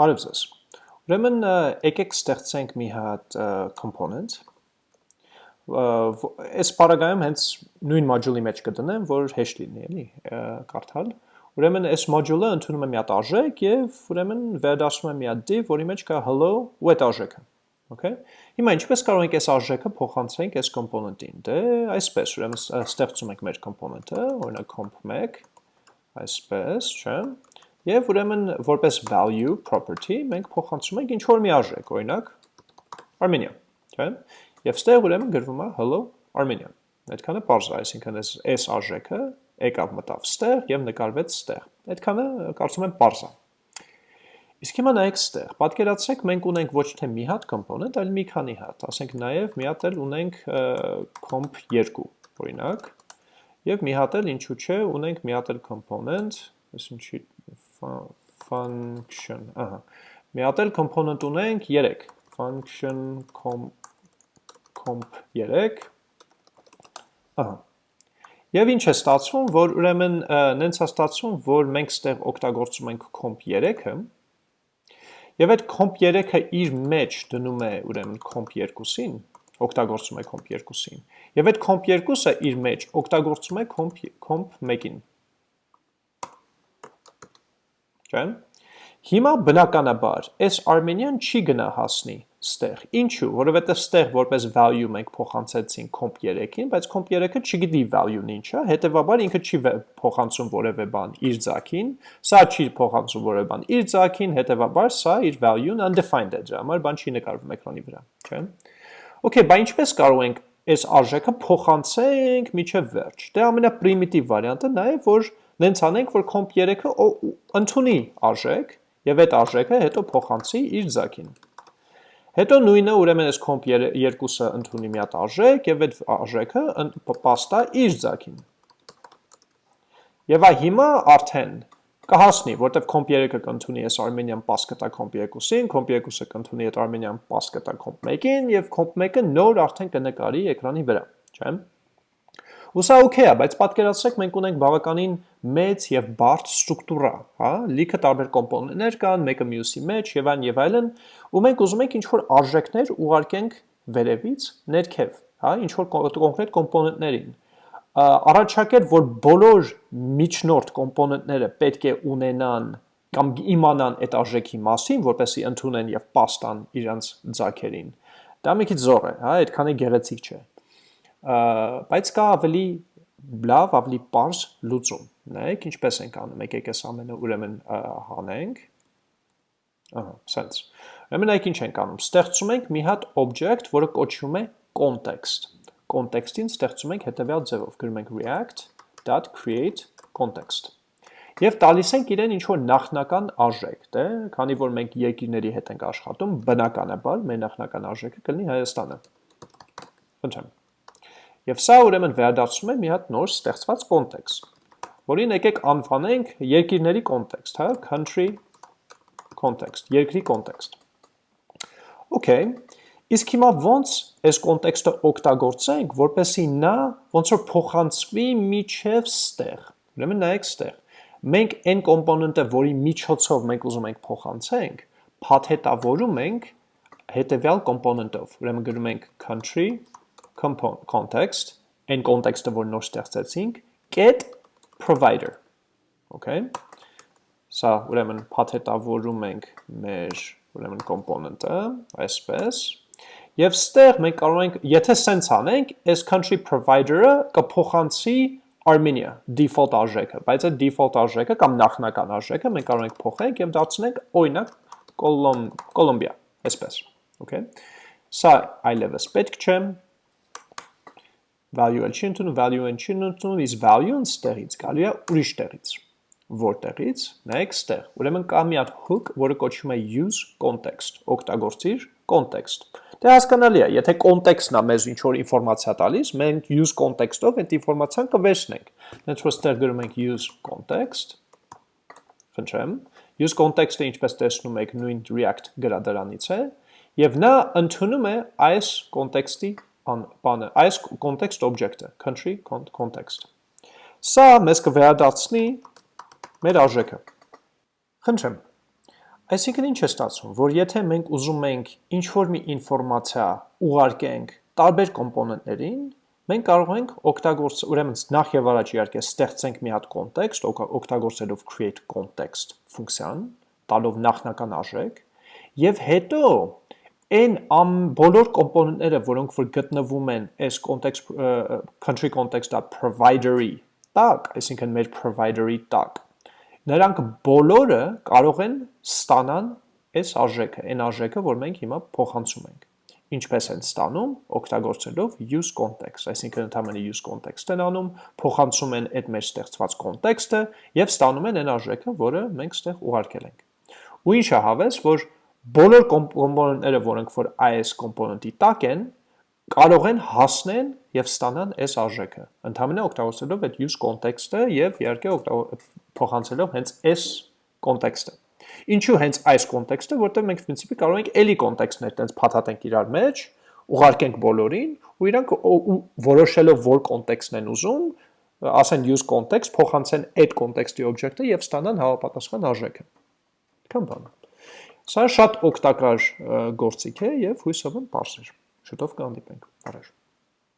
Բարև ձեզ։ Ուրեմն եկեք ստեղծենք մի հատ component։ Այս բaragայում հենց նույն module-ի մեջ կդնեմ, որ հեշտ լինի, էլի, կարդալ։ Ուրեմն այս module-ը ընդունում է մի հատ արժեք եւ ուրեմն վերադասում է մի հատ div, որի մեջ կա hello ու այդ արժեքը։ Okay։ Հիմա ինչպես կարող ենք այս արժեքը փոխանցենք այս component-ին։ Դե այսպես, ուրեմն ստեղծում ենք մեր component-ը, օրինակ comp1 այսպես, չէ՞։ Եվ ուրեմն որպես value property մենք փոխանցում ենք ինչ որ մի արժեք, օրինակ Armenia, չէ՞։ Եվ ստեղ ուրեմն գրվում է hello Armenia։ Այդքանը པարզ է, այսինքն այս այս արժեքը եկավ մտավ ստեղ եւ նկարվեց ստեղ։ Այդքանը կարծում եմ པարզ է։ Իսկ հիմա նայեք ստեղ, պատկերացրեք մենք ունենք ոչ թե մի հատ component, այլ մի քանի հատ, ասենք նաև մի հատ էլ ունենք comp 2, օրինակ, եւ մի հատ էլ ինչու՞ չէ, ունենք մի հատ էլ component, այսինքն function, ահա։ Մի հատ էլ component ունենք 3, function comp comp 3, ահա։ Եվ ինչ է ստացվում, որ ուրեմն նենց է ստացվում, որ մենք ստեղ օգտագործում ենք comp 3-ը, եւ այդ comp 3-ը իր մեջ դնում է ուրեմն comp 2-ին, օգտագործում է comp 2-ին, եւ այդ comp 2-ը իր մեջ օգտագործում է comp comp 1-ին չէ՞։ Հիմա բնականաբար այս Armenian չի գնա հասնի ստեղ։ Ինչու՞, որովհետև ստեղ որպես value մենք փոխանցեցինք comp 3-ին, բայց comp 3-ը չգիտի value-ն ինչ է, հետեւաբար ինքը չի փոխանցում որևէ բան իր ձակին, սա չի փոխանցում որևէ բան իր ձակին, հետեւաբար սա իր value-ն undefined է, դրա համար բան չի նկարվում էկրանի վրա, չէ՞։ Okay, բա ինչպես կարող ենք այս արժեքը փոխանցենք միջև վերջ։ Դե ամենապրիմիտիվ վարիանտը նա է, որ նենց անենք, որ comp 3-ը ընդունի արժեք եւ այդ արժեքը հետո փոխանցի իր ձակին։ Հետո նույնը ուրեմն այս comp 2-ը ընդունի մի հատ արժեք եւ այդ արժեքը պաստա իր ձակին։ Եվ այ հիմա արդեն կհասնի, որտեվ comp 3-ը կընդունի այս Armenian pass կտա comp 2-ին, comp 2-ը կընդունի այդ Armenian pass կտա comp 1-ին եւ comp 1-ը նոր արդեն կնկարի էկրանի վրա, չէ՞։ Ու սա օքեյ է, բայց պատկերացրեք մենք ունենք բավականին մեծ եւ բարդ ստրուկտուրա, հա, լիքը տարբեր կոմպոնենտներ կան, մեկը մյուսի մեջ եւ այն եւ այլն, ու մենք ուզում ենք ինչ-որ արժեքներ ուղարկենք վերևից ներքև, հա, ինչ-որ կոնկրետ կոմպոնենտներին առաջարկել, որ բոլոր միջնորդ կոմպոնենտները պետք է ունենան կամ իմանան այդ արժեքի մասին, որպեսզի ընդունեն եւ պաստան իրանց ձակերին։ Դա մի քիչ զոր է, հա, այդքանի գեղեցիկ չէ բայց կա ավելի լավ, ավելի པարզ լուծում։ Նայեք ինչպես ենք անում, եկեք այս ամենը ուրեմն հանենք։ Ահա, sense։ Ուրեմն նայեք ինչ ենք անում։ Ստեղծում ենք մի հատ object, որը կոչվում է context։ Context-ին ստեղծում ենք հետևյալ ձևով, գրում ենք react.create context։ Եվ տալիս ենք իրեն ինչ որ նախնական արժեք, դե, քանի որ մենք երկիրների հետ ենք աշխատում, բնականաբար մեր նախնական արժեքը կլինի Հայաստանը։ Խնդրեմ։ Եվ սա ուրեմն վերադարձում է մի հատ նոր ստեղծված կոնտեքստ, որին եկեք անվանենք երկիրների կոնտեքստ, հա, country context, երկրի կոնտեքստ։ Okay, իսկ հիմա ոնց այս կոնտեքստը օգտագործենք, որպեսի նա ոնց որ փոխանցվի միջև ստեղ։ Ուրեմն նայեք ստեղ։ Մենք այն կոմպոնենտը, որի միջոցով մենք ուզում ենք փոխանցենք, փաթեթավորում ենք հետևյալ կոմպոնենտով։ Ուրեմն գրում ենք country context, այն կոնտեքստը, որ նոր ստեղծեցինք, get provider, okay, սա ուրեմն փաթեթավորում ենք մեր ուրեմն կոմպոնենտը, այսպես, Եվ ստեղ մենք կարող ենք, եթե սենց անենք, այս country provider-ը կփոխանցի Armenia default արժեքը, բայց այդ default արժեքը կամ նախնական արժեքը մենք կարող ենք փոխենք եւ դարձնենք օրինակ Կոլոմբիա, այսպես, okay։ Սա այլևս պետք չէ, value-ը չի ընդունում, value-ը չի ընդունում, իսկ value-ն ստեղից գալու է ուրիշ տեղից։ Որտեղից։ Նայեք ստեղ։ Ուրեմն կա մի հատ hook, որը կոչվում է use context, օգտագործիր context։ Դե հասկանալի է, եթե context-ն է մեզ ինչ որ ինֆորմացիա տալիս, մենք use context-ով այդ ինֆորմացիան կվերցնենք։ Դենց որ ստեղ գրում ենք use context։ Խնդրեմ։ Use context-ը ինչպես տեսնում եք նույն React գրադարանից է, եւ նա ընդունում է այս context-ի բանը, այս context object-ը, country context։ Սա մեզ կվերադարձնի մեր արժեքը։ Խնդրեմ։ Այսինքն ինչ է ստացվում, որ եթե մենք ուզում ենք ինչ-որ մի ինֆորմացիա ուղարկենք տարբեր կոմպոնենտներին, մենք կարող ենք օգտագործել, ուրեմն նախ եւ առաջ իհարկե ստեղծենք մի հատ context, օգտագործելով create context ֆունկցիան, տալով նախնական արժեք, եւ հետո այն ամ բոլոր կոմպոնենտները, որոնք որ գտնվում են այս context country context.provider-ի տակ, այսինքն մեր provider-ի տակ, նրանք բոլորը կարող են ստանան այս արժեքը, այն արժեքը, որ մենք հիմա փոխանցում ենք։ Ինչպես են ստանում, օգտագործելով use context, այսինքն ընդհանրապես use context են անում, փոխանցում են այդ մեր ստեղծված context-ը եւ ստանում են այն արժեքը, որը մենք ստեղ ուղարկել ենք։ Ու ինչը հավես, որ բոլոր կոմպոնենտները, որոնք որ այս կոմպոնենտի տակ են, կարող են հասնեն եւ ստանան այս արժեքը։ Ընդհանրապես օգտագործելով այդ use context-ը եւ իհարկե փոխանցելով հենց այս context-ը։ Ինչու հենց այս context-ը, որտեղ մենք principi կարող ենք էլի context-ներ տենց փաթաթենք իրար մեջ, ուղարկենք բոլորին ու իրանք որոշելով որ context-ն են ուզում, ասեն use context, փոխանցեն այդ context-ի օբյեկտը եւ ստանան հավապատասխան արժեքը։ Կամ բան։ Սա շատ օգտակար գործիք է եւ հույսով եմ բարձր։ Շուտով կհանդիպենք։ Առաջ